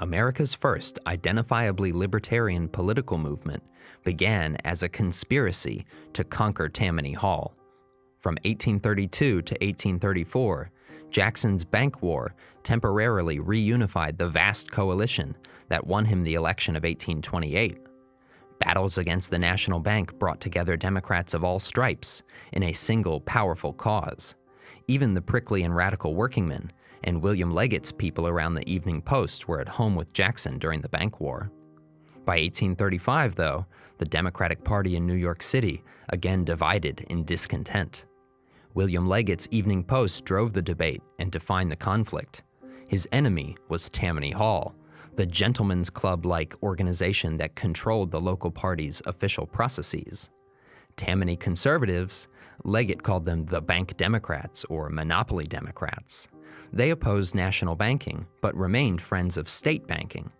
America's first identifiably libertarian political movement began as a conspiracy to conquer Tammany Hall. From 1832 to 1834, Jackson's Bank War temporarily reunified the vast coalition that won him the election of 1828. Battles against the National Bank brought together Democrats of all stripes in a single powerful cause. Even the prickly and radical workingmen and William Leggett's people around the Evening Post were at home with Jackson during the Bank War. By 1835, though, the Democratic Party in New York City again divided in discontent. William Leggett's Evening Post drove the debate and defined the conflict. His enemy was Tammany Hall, the gentlemen's club-like organization that controlled the local party's official processes. Tammany conservatives, Leggett called them the Bank Democrats or Monopoly Democrats. They opposed national banking, but remained friends of state banking.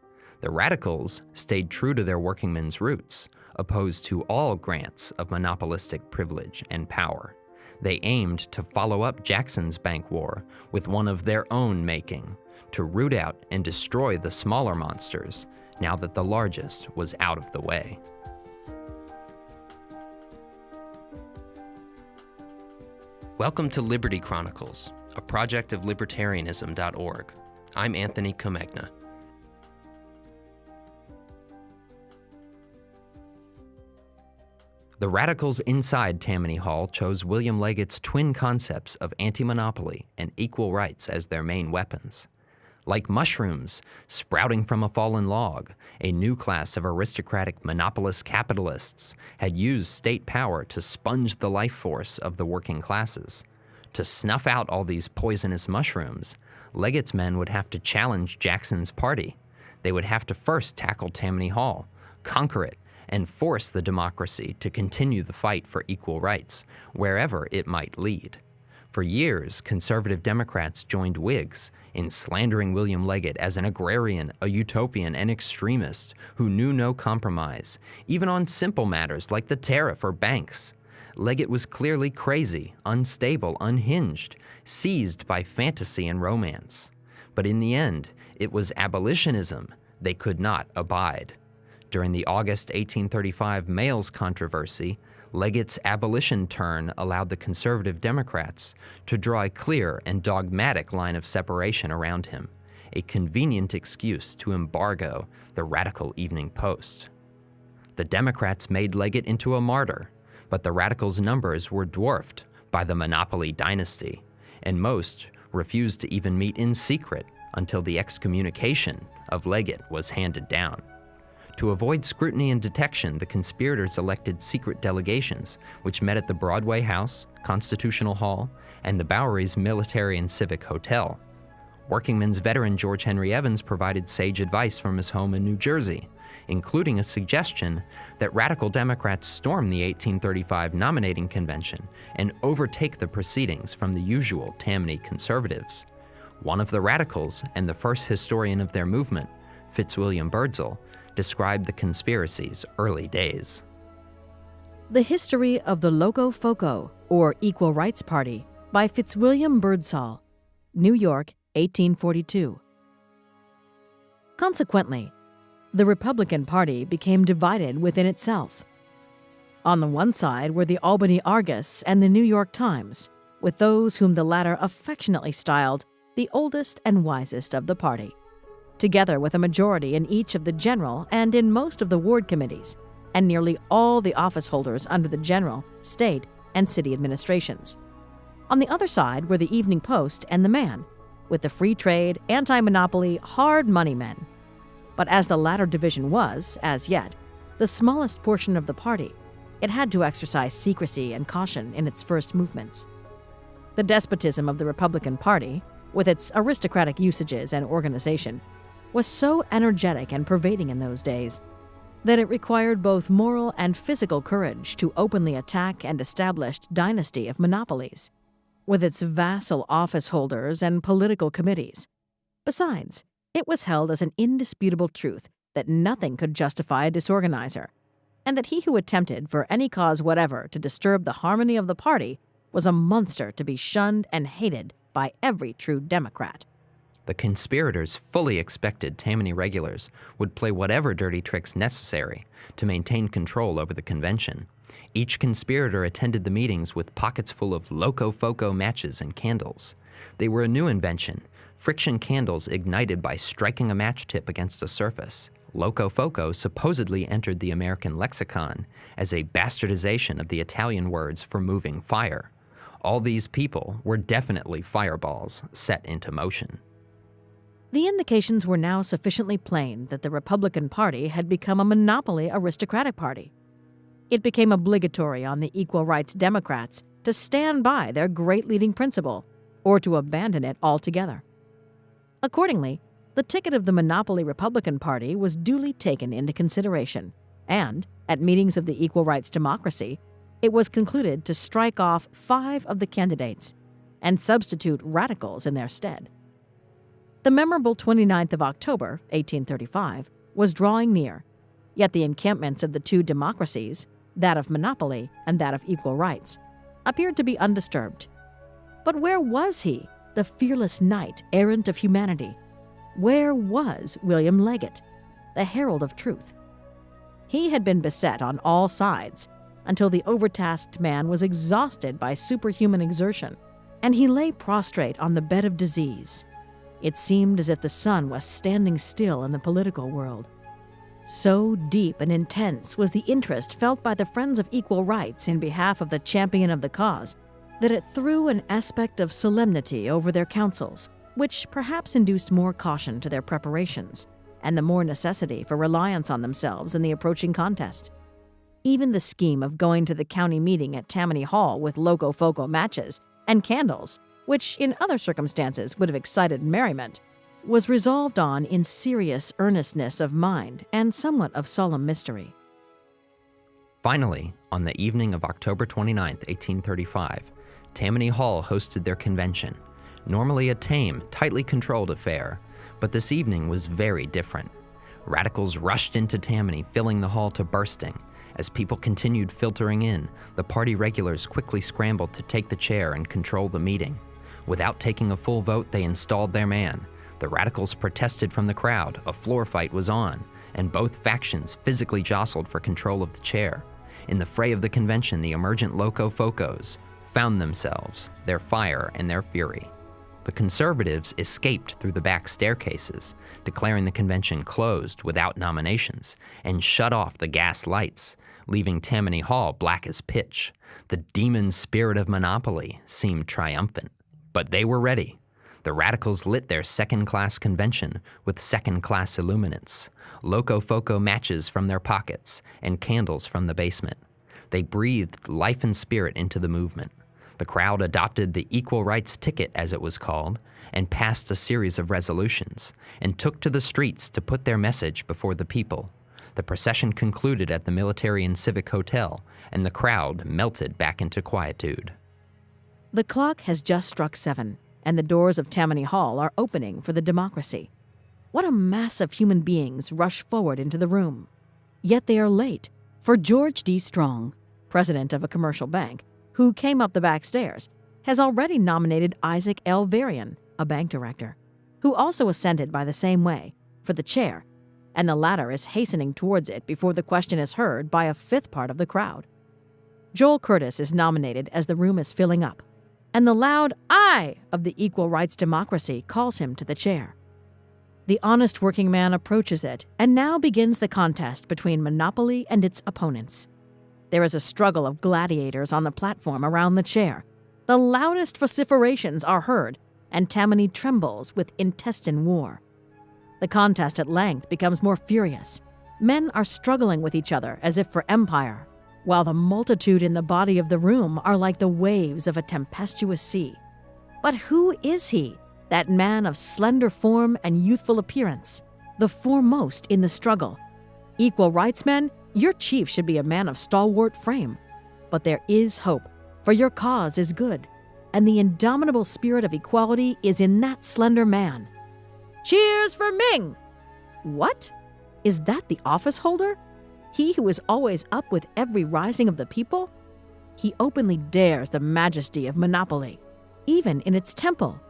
The radicals stayed true to their workingmen's roots, opposed to all grants of monopolistic privilege and power. They aimed to follow up Jackson's bank war with one of their own making, to root out and destroy the smaller monsters now that the largest was out of the way. Welcome to Liberty Chronicles, a project of libertarianism.org. I'm Anthony Comegna. The radicals inside Tammany Hall chose William Leggett's twin concepts of anti-monopoly and equal rights as their main weapons. Like mushrooms sprouting from a fallen log, a new class of aristocratic monopolist capitalists had used state power to sponge the life force of the working classes. To snuff out all these poisonous mushrooms, Leggett's men would have to challenge Jackson's party. They would have to first tackle Tammany Hall, conquer it, and force the democracy to continue the fight for equal rights, wherever it might lead. For years, conservative Democrats joined Whigs in slandering William Leggett as an agrarian, a utopian, and extremist who knew no compromise, even on simple matters like the tariff or banks. Leggett was clearly crazy, unstable, unhinged, seized by fantasy and romance. But in the end, it was abolitionism they could not abide. During the August 1835 mails controversy, Leggett's abolition turn allowed the conservative Democrats to draw a clear and dogmatic line of separation around him, a convenient excuse to embargo the radical Evening Post. The Democrats made Leggett into a martyr, but the radicals' numbers were dwarfed by the monopoly dynasty, and most refused to even meet in secret until the excommunication of Leggett was handed down. To avoid scrutiny and detection, the conspirators elected secret delegations, which met at the Broadway House, Constitutional Hall, and the Bowery's Military and Civic Hotel. Workingmen's veteran George Henry Evans provided sage advice from his home in New Jersey, including a suggestion that radical Democrats storm the 1835 nominating convention and overtake the proceedings from the usual Tammany conservatives. One of the radicals and the first historian of their movement, Fitzwilliam Byrdsall, described the conspiracy's early days. The History of the Loco Foco, or Equal Rights Party, by Fitzwilliam Byrdsall, New York, 1842. Consequently, the Republican Party became divided within itself. On the one side were the Albany Argus and the New York Times, with those whom the latter affectionately styled the oldest and wisest of the party together with a majority in each of the general and in most of the ward committees, and nearly all the office holders under the general, state, and city administrations. On the other side were the Evening Post and the Man, with the free trade, anti-monopoly, hard money men. But as the latter division was, as yet, the smallest portion of the party, it had to exercise secrecy and caution in its first movements. The despotism of the Republican Party, with its aristocratic usages and organization, was so energetic and pervading in those days that it required both moral and physical courage to openly attack and establish dynasty of monopolies, with its vassal office holders and political committees. Besides, it was held as an indisputable truth that nothing could justify a disorganizer, and that he who attempted for any cause whatever to disturb the harmony of the party was a monster to be shunned and hated by every true Democrat. The conspirators fully expected Tammany regulars would play whatever dirty tricks necessary to maintain control over the convention. Each conspirator attended the meetings with pockets full of Locofoco matches and candles. They were a new invention, friction candles ignited by striking a match tip against a surface. Locofoco supposedly entered the American lexicon as a bastardization of the Italian words for moving fire. All these people were definitely fireballs set into motion. The indications were now sufficiently plain that the Republican Party had become a monopoly aristocratic party. It became obligatory on the equal rights Democrats to stand by their great leading principle or to abandon it altogether. Accordingly, the ticket of the monopoly Republican Party was duly taken into consideration, and, at meetings of the Equal Rights Democracy, it was concluded to strike off five of the candidates and substitute radicals in their stead. The memorable 29th of October, 1835, was drawing near, yet the encampments of the two democracies, that of monopoly and that of equal rights, appeared to be undisturbed. But where was he, the fearless knight errant of humanity? Where was William Leggett, the herald of truth? He had been beset on all sides until the overtasked man was exhausted by superhuman exertion, and he lay prostrate on the bed of disease, it seemed as if the sun was standing still in the political world. So deep and intense was the interest felt by the Friends of Equal Rights in behalf of the champion of the cause that it threw an aspect of solemnity over their councils, which perhaps induced more caution to their preparations and the more necessity for reliance on themselves in the approaching contest. Even the scheme of going to the county meeting at Tammany Hall with Locofoco matches and candles which in other circumstances would have excited merriment, was resolved on in serious earnestness of mind and somewhat of solemn mystery. Finally, on the evening of October 29, 1835, Tammany Hall hosted their convention, normally a tame, tightly controlled affair, but this evening was very different. Radicals rushed into Tammany, filling the hall to bursting. As people continued filtering in, the party regulars quickly scrambled to take the chair and control the meeting. Without taking a full vote, they installed their man. The radicals protested from the crowd, a floor fight was on, and both factions physically jostled for control of the chair. In the fray of the convention, the emergent Locofocos found themselves, their fire and their fury. The conservatives escaped through the back staircases, declaring the convention closed without nominations, and shut off the gas lights, leaving Tammany Hall black as pitch. The demon spirit of monopoly seemed triumphant. But they were ready. The radicals lit their second class convention with second class illuminants, Locofoco matches from their pockets, and candles from the basement. They breathed life and spirit into the movement. The crowd adopted the equal rights ticket, as it was called, and passed a series of resolutions, and took to the streets to put their message before the people. The procession concluded at the Military and Civic Hotel, and the crowd melted back into quietude. The clock has just struck seven, and the doors of Tammany Hall are opening for the democracy. What a mass of human beings rush forward into the room. Yet they are late, for George D. Strong, president of a commercial bank, who came up the back stairs, has already nominated Isaac L. Varian, a bank director, who also ascended by the same way, for the chair, and the latter is hastening towards it before the question is heard by a fifth part of the crowd. Joel Curtis is nominated as the room is filling up and the loud aye of the equal rights democracy calls him to the chair. The honest working man approaches it, and now begins the contest between Monopoly and its opponents. There is a struggle of gladiators on the platform around the chair. The loudest vociferations are heard, and Tammany trembles with intestine war. The contest at length becomes more furious. Men are struggling with each other as if for empire, while the multitude in the body of the room are like the waves of a tempestuous sea. But who is he, that man of slender form and youthful appearance, the foremost in the struggle? Equal rights men, your chief should be a man of stalwart frame. But there is hope, for your cause is good, and the indomitable spirit of equality is in that slender man. Cheers for Ming! What? Is that the office holder? he who is always up with every rising of the people? He openly dares the majesty of monopoly, even in its temple.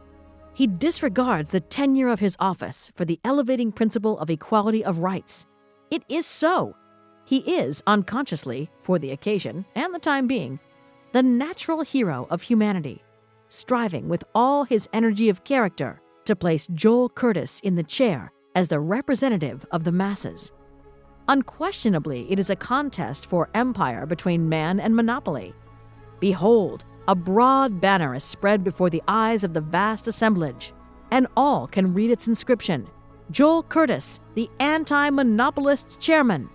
he disregards the tenure of his office for the elevating principle of equality of rights. It is so. He is, unconsciously, for the occasion and the time being, the natural hero of humanity, striving with all his energy of character to place Joel Curtis in the chair as the representative of the masses. Unquestionably, it is a contest for empire between man and monopoly. Behold, a broad banner is spread before the eyes of the vast assemblage, and all can read its inscription Joel Curtis, the anti monopolist chairman.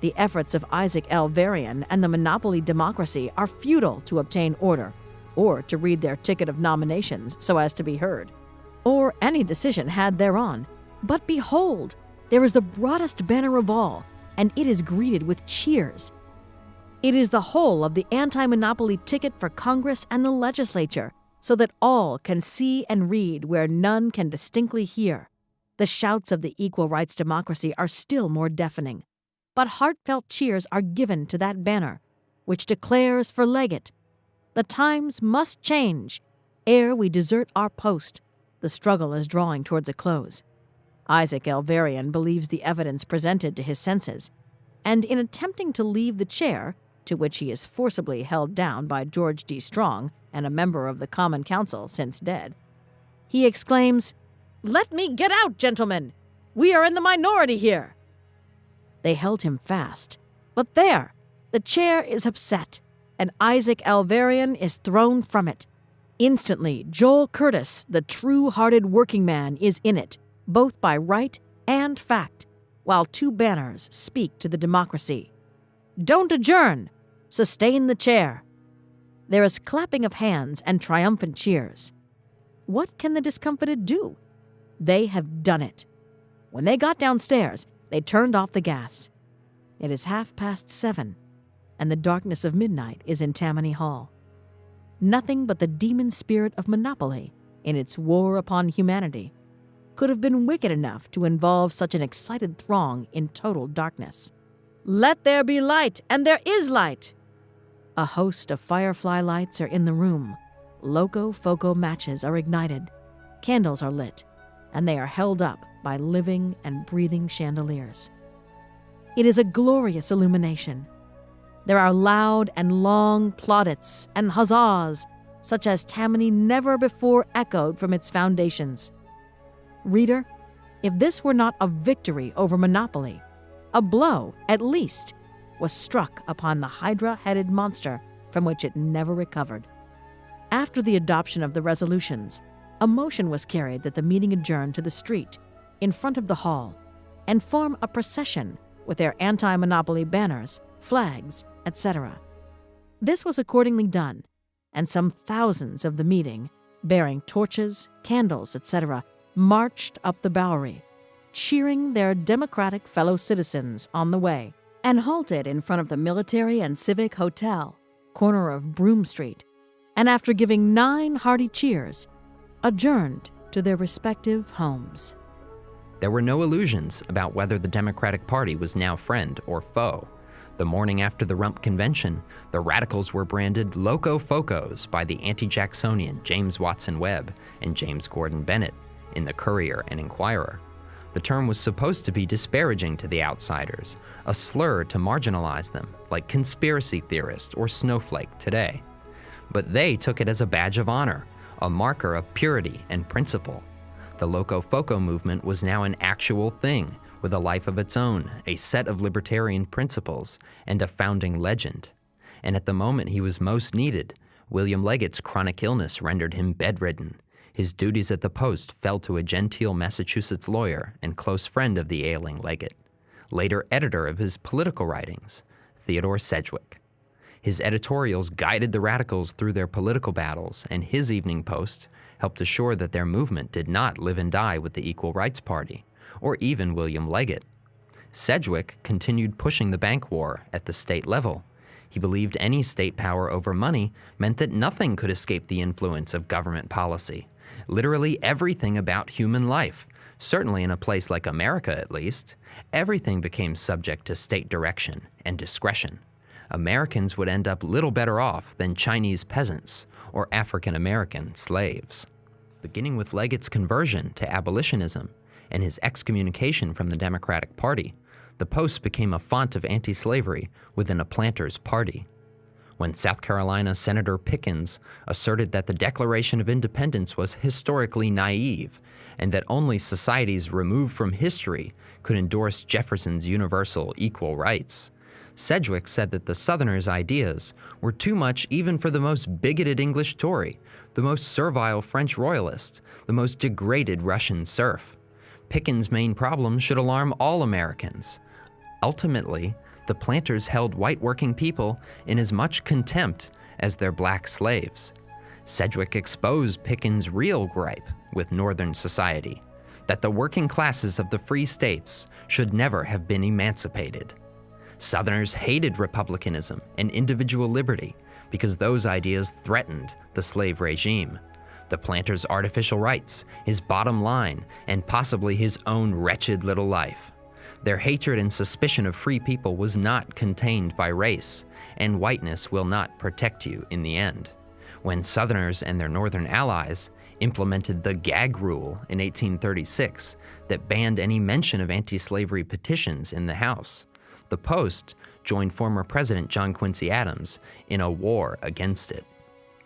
The efforts of Isaac L. Varian and the monopoly democracy are futile to obtain order, or to read their ticket of nominations so as to be heard, or any decision had thereon. But behold, there is the broadest banner of all, and it is greeted with cheers. It is the whole of the anti monopoly ticket for Congress and the legislature, so that all can see and read where none can distinctly hear. The shouts of the equal rights democracy are still more deafening but heartfelt cheers are given to that banner, which declares for Leggett The times must change ere we desert our post. The struggle is drawing towards a close. Isaac L. Varian believes the evidence presented to his senses, and in attempting to leave the chair, to which he is forcibly held down by George D. Strong and a member of the Common Council since dead, he exclaims, Let me get out, gentlemen! We are in the minority here! They held him fast. But there! The chair is upset, and Isaac L. Varian is thrown from it. Instantly, Joel Curtis, the true hearted working man, is in it, both by right and fact, while two banners speak to the democracy. Don't adjourn! Sustain the chair! There is clapping of hands and triumphant cheers. What can the discomfited do? They have done it. When they got downstairs, they turned off the gas. It is half past seven, and the darkness of midnight is in Tammany Hall. Nothing but the demon spirit of monopoly, in its war upon humanity, could have been wicked enough to involve such an excited throng in total darkness. Let there be light, and there is light! A host of firefly lights are in the room. Loco Foco matches are ignited. Candles are lit, and they are held up by living and breathing chandeliers. It is a glorious illumination. There are loud and long plaudits and huzzas, such as Tammany never before echoed from its foundations. Reader, if this were not a victory over monopoly, a blow, at least, was struck upon the hydra headed monster from which it never recovered. After the adoption of the resolutions, a motion was carried that the meeting adjourn to the street in front of the hall and form a procession with their anti monopoly banners, flags, etc. This was accordingly done, and some thousands of the meeting, bearing torches, candles, etc., marched up the Bowery, cheering their democratic fellow citizens on the way, and halted in front of the Military and Civic Hotel, corner of Broome Street, and after giving nine hearty cheers, adjourned to their respective homes. There were no illusions about whether the Democratic Party was now friend or foe. The morning after the Rump Convention, the radicals were branded Loco Focos by the anti Jacksonian James Watson Webb and James Gordon Bennett in the Courier and Inquirer. The term was supposed to be disparaging to the outsiders, a slur to marginalize them, like conspiracy theorist or snowflake today. But they took it as a badge of honor, a marker of purity and principle. The Loco Foco movement was now an actual thing, with a life of its own, a set of libertarian principles, and a founding legend. And at the moment he was most needed, William Leggett's chronic illness rendered him bedridden. His duties at the post fell to a genteel Massachusetts lawyer and close friend of the ailing Leggett, later editor of his political writings, Theodore Sedgwick. His editorials guided the radicals through their political battles, and his Evening Post helped assure that their movement did not live and die with the Equal Rights Party, or even William Leggett. Sedgwick continued pushing the bank war at the state level. He believed any state power over money meant that nothing could escape the influence of government policy. Literally everything about human life, certainly in a place like America at least, everything became subject to state direction and discretion. Americans would end up little better off than Chinese peasants or African American slaves. Beginning with Leggett's conversion to abolitionism and his excommunication from the Democratic Party, the Post became a font of anti slavery within a planter's party. When South Carolina Senator Pickens asserted that the Declaration of Independence was historically naive and that only societies removed from history could endorse Jefferson's universal equal rights, Sedgwick said that the Southerners' ideas were too much even for the most bigoted English Tory, the most servile French royalist, the most degraded Russian serf. Pickens' main problem should alarm all Americans. Ultimately, the planters held white working people in as much contempt as their black slaves. Sedgwick exposed Pickens' real gripe with Northern society that the working classes of the free states should never have been emancipated. Southerners hated republicanism and individual liberty because those ideas threatened the slave regime. The planter's artificial rights, his bottom line, and possibly his own wretched little life. Their hatred and suspicion of free people was not contained by race, and whiteness will not protect you in the end. When Southerners and their Northern allies implemented the gag rule in 1836 that banned any mention of anti slavery petitions in the House, the Post joined former President John Quincy Adams in a war against it.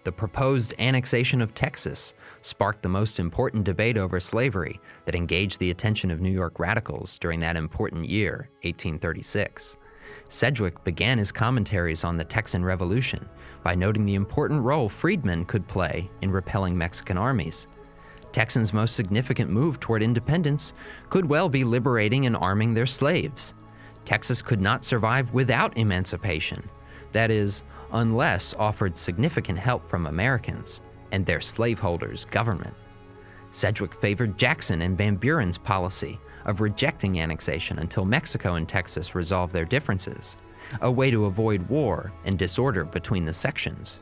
The proposed annexation of Texas sparked the most important debate over slavery that engaged the attention of New York radicals during that important year, 1836. Sedgwick began his commentaries on the Texan Revolution by noting the important role freedmen could play in repelling Mexican armies. Texans' most significant move toward independence could well be liberating and arming their slaves. Texas could not survive without emancipation. That is, unless offered significant help from Americans and their slaveholders' government. Sedgwick favored Jackson and Van Buren's policy of rejecting annexation until Mexico and Texas resolved their differences, a way to avoid war and disorder between the sections.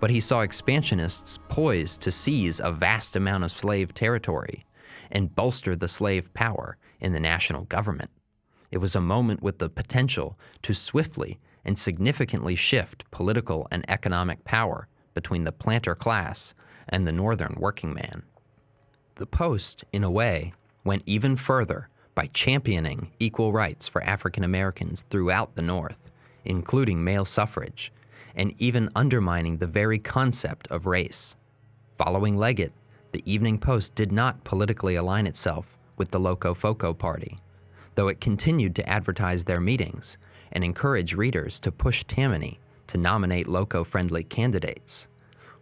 But he saw expansionists poised to seize a vast amount of slave territory and bolster the slave power in the national government. It was a moment with the potential to swiftly and significantly shift political and economic power between the planter class and the northern working man. The Post, in a way, went even further by championing equal rights for African Americans throughout the North, including male suffrage, and even undermining the very concept of race. Following Leggett, the Evening Post did not politically align itself with the Locofoco Party, though it continued to advertise their meetings and encourage readers to push Tammany to nominate Loco friendly candidates.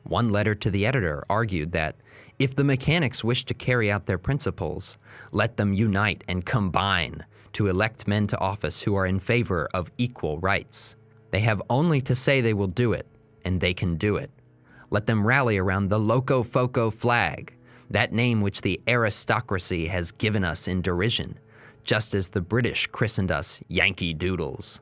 One letter to the editor argued that if the mechanics wish to carry out their principles, let them unite and combine to elect men to office who are in favor of equal rights. They have only to say they will do it, and they can do it. Let them rally around the Loco Foco flag, that name which the aristocracy has given us in derision, just as the British christened us Yankee Doodles.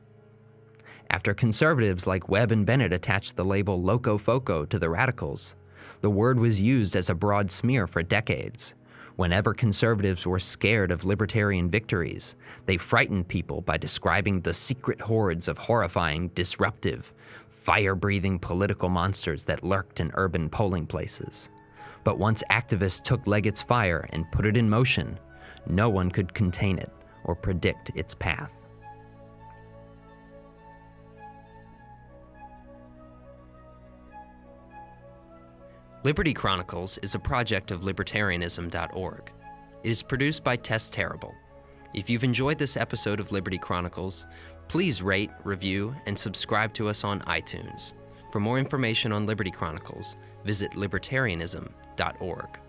After conservatives like Webb and Bennett attached the label Locofoco to the radicals, the word was used as a broad smear for decades. Whenever conservatives were scared of libertarian victories, they frightened people by describing the secret hordes of horrifying, disruptive, fire breathing political monsters that lurked in urban polling places. But once activists took Leggett's fire and put it in motion, no one could contain it or predict its path. Liberty Chronicles is a project of libertarianism.org. It is produced by Tess Terrible. If you've enjoyed this episode of Liberty Chronicles, please rate, review, and subscribe to us on iTunes. For more information on Liberty Chronicles, visit libertarianism.org.